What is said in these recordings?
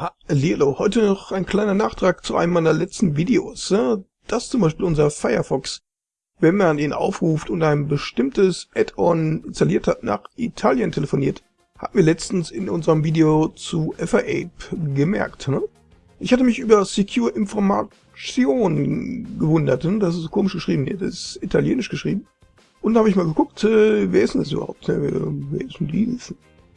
Hallo, heute noch ein kleiner Nachtrag zu einem meiner letzten Videos. Das ist zum Beispiel unser Firefox. Wenn man ihn aufruft und ein bestimmtes Add-on installiert hat, nach Italien telefoniert, haben wir letztens in unserem Video zu FAApe gemerkt. Ne? Ich hatte mich über Secure Information gewundert. Ne? Das ist komisch geschrieben. Das ist italienisch geschrieben. Und da habe ich mal geguckt, äh, wer ist denn das überhaupt? Wer ist denn dieses?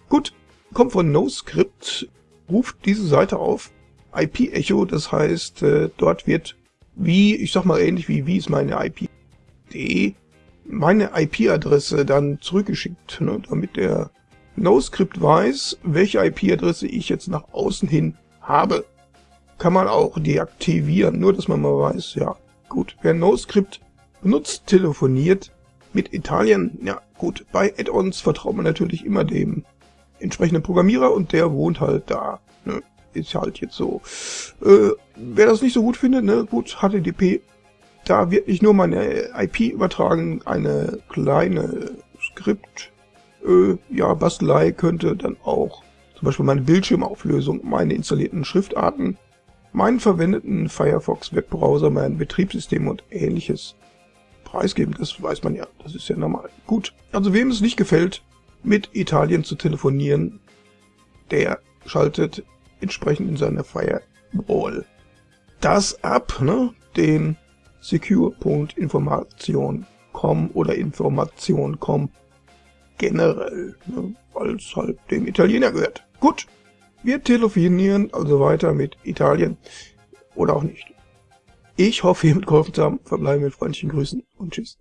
Gut, kommt von NoScript ruft diese Seite auf. IP-Echo, das heißt, äh, dort wird wie, ich sag mal ähnlich wie, wie ist meine IP.de, meine IP-Adresse dann zurückgeschickt, ne, damit der NoScript weiß, welche IP-Adresse ich jetzt nach außen hin habe. Kann man auch deaktivieren, nur dass man mal weiß, ja, gut, wer NoScript benutzt, telefoniert mit Italien, ja gut, bei Add-ons vertraut man natürlich immer dem entsprechenden Programmierer und der wohnt halt da. Ne? Ist halt jetzt so. Äh, wer das nicht so gut findet, ne, gut, HTTP, da wird nicht nur meine IP übertragen, eine kleine Skript, äh, ja, Bastelei könnte dann auch zum Beispiel meine Bildschirmauflösung, meine installierten Schriftarten, meinen verwendeten Firefox Webbrowser, mein Betriebssystem und ähnliches preisgeben. Das weiß man ja, das ist ja normal. Gut, also wem es nicht gefällt, mit Italien zu telefonieren, der schaltet entsprechend in seiner Firewall das ab, ne? den secure.information.com oder information.com generell, ne? weil es halt dem Italiener gehört. Gut, wir telefonieren also weiter mit Italien oder auch nicht. Ich hoffe, ihr mitgeholfen zu haben. Verbleiben mit freundlichen Grüßen und tschüss.